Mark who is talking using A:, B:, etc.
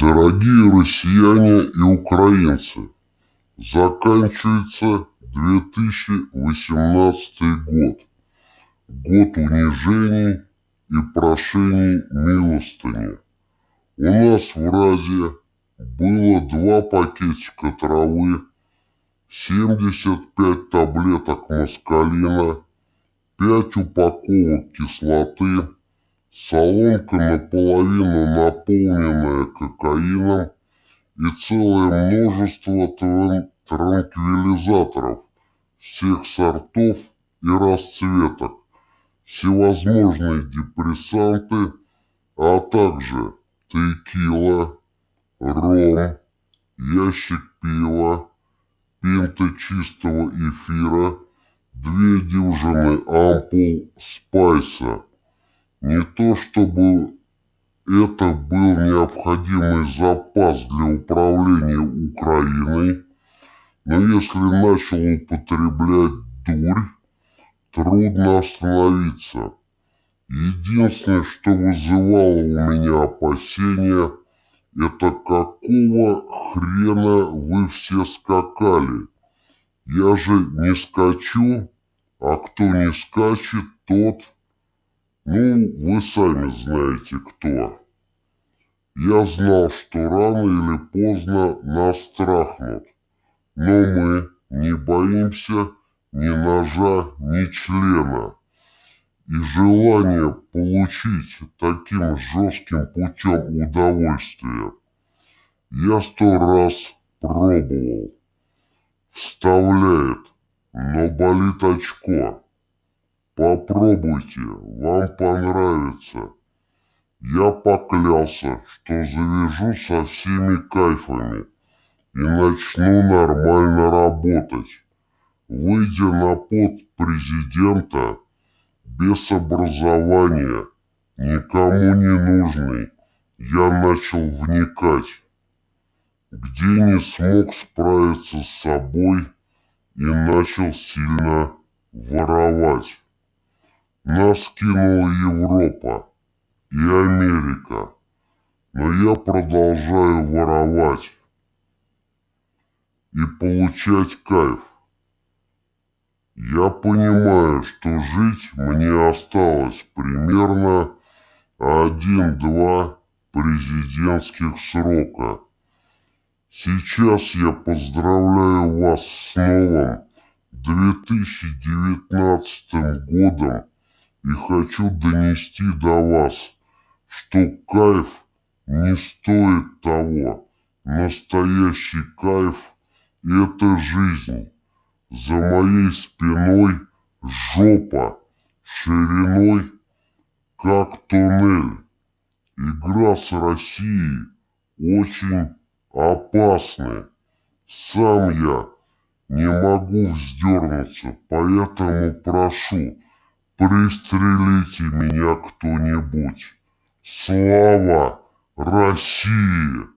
A: Дорогие россияне и украинцы, заканчивается 2018 год. Год унижений и прошений милостыни. У нас в Разе было два пакетика травы, 75 таблеток москалина, 5 упаковок кислоты, соломка наполовину наполненная кокаином и целое множество транквилизаторов всех сортов и расцветок, всевозможные депрессанты, а также текила, ром, ящик пива, пинта чистого эфира, две дюжины ампул спайса – не то чтобы это был необходимый запас для управления Украиной, но если начал употреблять дурь, трудно остановиться. Единственное, что вызывало у меня опасения, это какого хрена вы все скакали? Я же не скачу, а кто не скачет, тот ну, вы сами знаете кто. Я знал, что рано или поздно нас трахнут. Но мы не боимся ни ножа, ни члена. И желание получить таким жестким путем удовольствие я сто раз пробовал. Вставляет, но болит очко. Попробуйте, вам понравится. Я поклялся, что завяжу со всеми кайфами и начну нормально работать. Выйдя на пост президента, без образования, никому не нужный, я начал вникать. Где не смог справиться с собой и начал сильно воровать. Нас кинула Европа и Америка, но я продолжаю воровать и получать кайф. Я понимаю, что жить мне осталось примерно один-два президентских срока. Сейчас я поздравляю вас с новым 2019 годом и хочу донести до вас, что кайф не стоит того. Настоящий кайф – это жизнь. За моей спиной жопа шириной, как туннель. Игра с Россией очень опасная. Сам я не могу вздернуться, поэтому прошу – Пристрелите меня кто-нибудь. Слава России!